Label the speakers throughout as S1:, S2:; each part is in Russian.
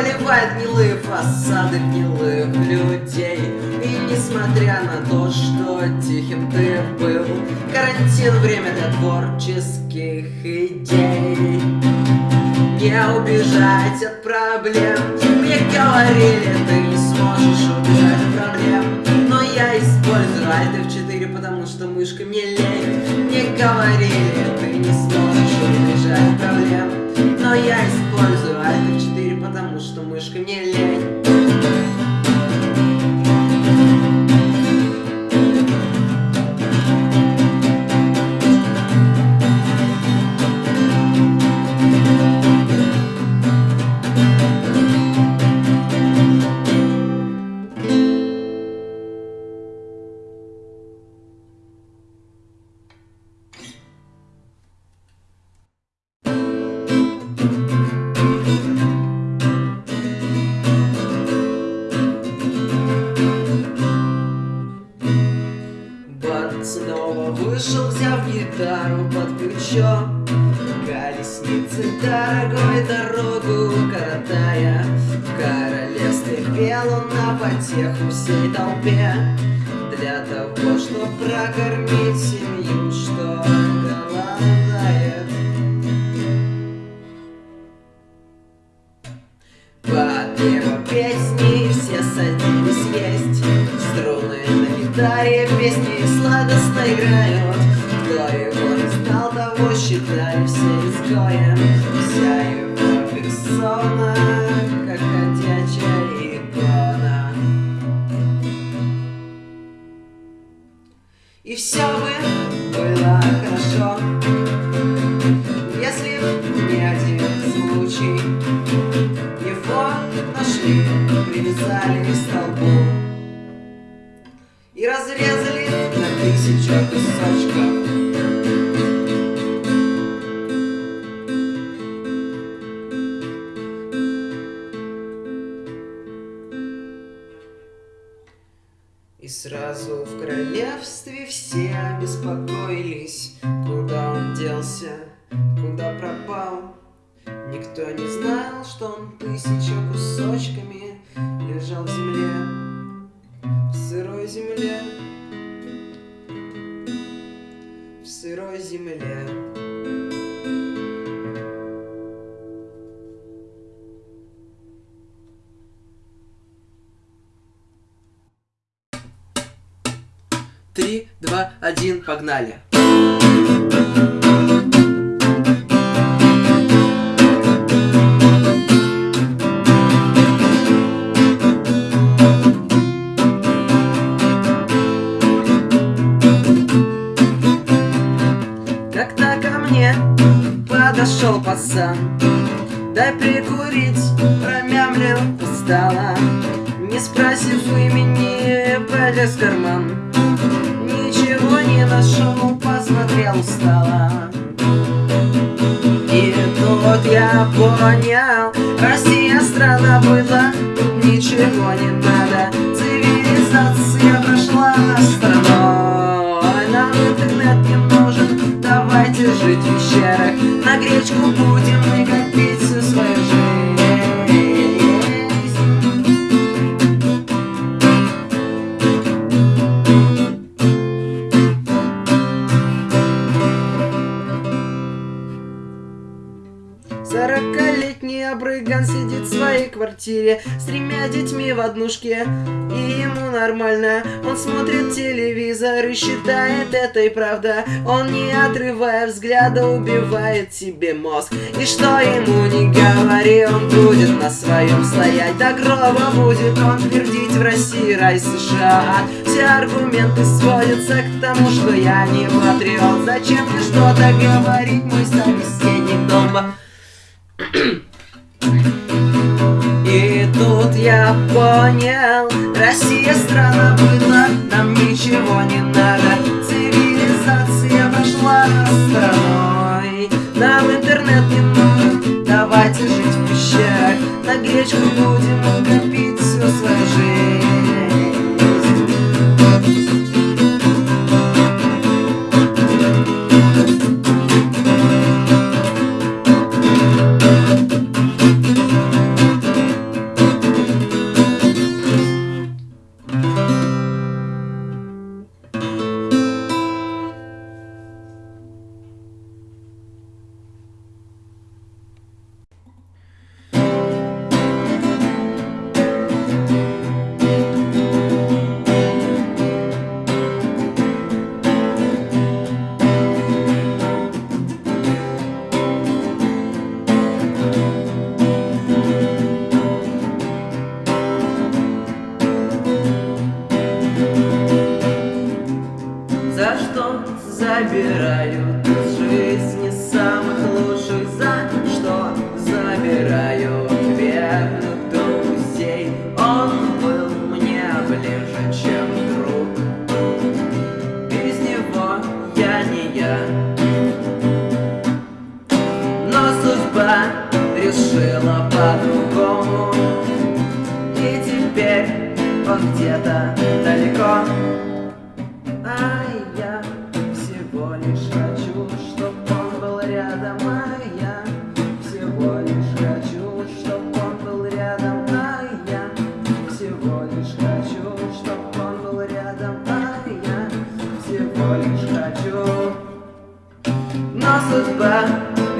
S1: Поливает гнилые фасады гнилых людей. И несмотря на то, что тихим ты был Карантин — время для творческих идей. Не убежать от проблем. Мне говорили, ты не сможешь убежать от проблем. Но я использую Alt F4, потому что мышкой мне лень Мне говорили, ты не сможешь убежать от проблем Я использую Alt F4, потому что мышкой мне лень вышел, взяв гитару под плечо. Колесницы дорогой дорогу коротая. В королевстве пел он на потеху всей толпе. Для того, чтоб прокормить семью, тысяча кусочками лежал в земле, в сырой земле, в сырой земле. Три, два, один, погнали. Пацан Дай прикурить, промямлил устало Не спросив имени, полез в карман. Ничего не нашел, посмотрел устало И тут я понял Россия страна была, ничего не надо. Цивилизация Сорокалетний обрыган сидит в своей квартире С тремя детьми в однушке. И ему нормально. Он смотрит телевизор и считает это и правда Он не отрывая взгляда убивает себе мозг. И что ему не говори, он будет на своем стоять. До гроба будет он твердить в России рай США. Все аргументы сводятся к тому, что я не патриот. Зачем мне что-то говорить, мой собеседник дома и тут я понял, Россия страна была, нам ничего не надо, цивилизация прошла стороной Нам интернет не нужен Давайте жить в пещерах. На гречку будем копить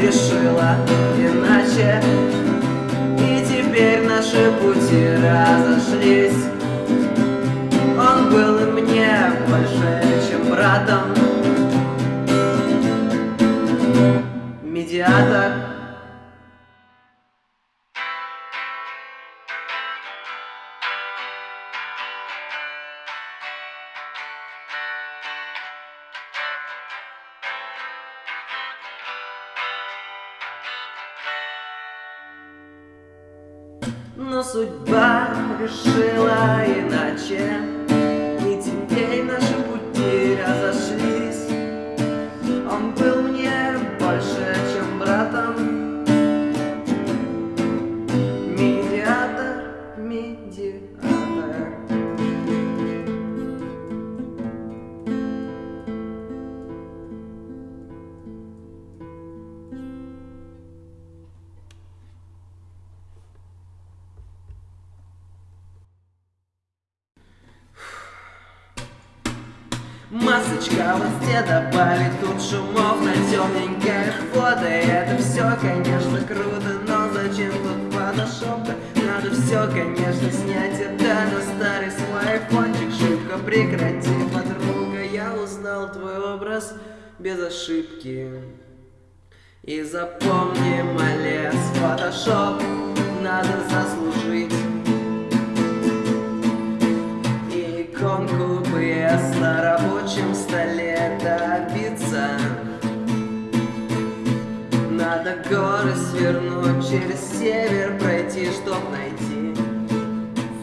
S1: решила иначе, и теперь наши пути разошлись. Он был мне больше, чем братом. Медиатор Но судьба решила иначе Масочка везде добавить тут шумов на темненькое фото Это все, конечно, круто, но зачем тут фотошоп Надо все, конечно, снять. Это на старый свой айфончик Шибко прекрати, подруга, я узнал твой образ без ошибки. И запомни, малец, фотошоп надо заслужить PS на рабочем столе добиться Надо горы свернуть, через север пройти, чтоб найти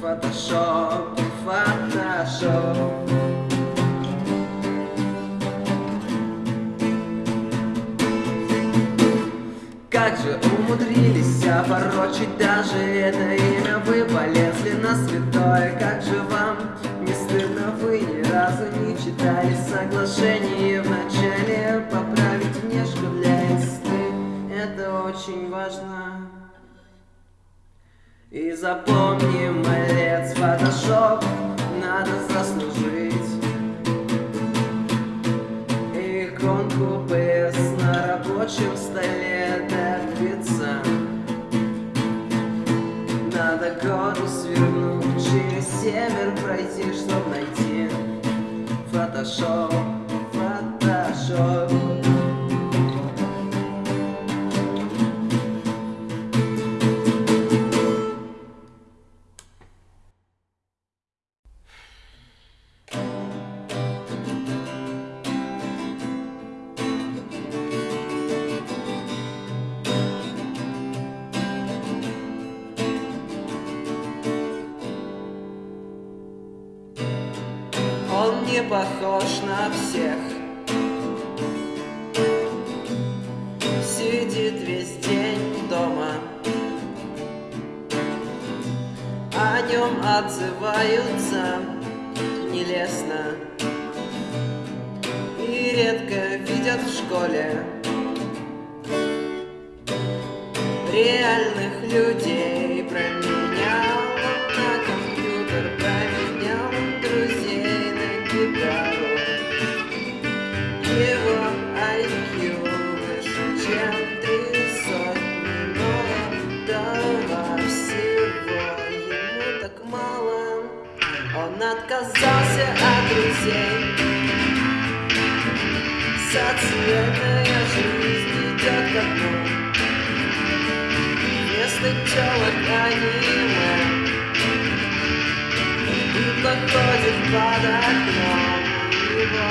S1: Фотошоп, фотошоп. Как же умудрились опорочить даже это имя? Вы полезли на святое, как же вам не стыдно? Вы разу не читали соглашение в начале. Поправить внешку для инсты, это очень важно. И запомни, малец, фотошоп надо заслужить. Иконку PS на рабочем столе добиться. Надо гору свернуть, через север пройти, чтоб найти Фотошоп, фотошоп не похож на всех. Сидит весь день дома. О нем отзываются нелестно. И редко видят в школе Реальных людей. Социальная жизнь идет ко дну Вместо телок аниме И проходит под окном его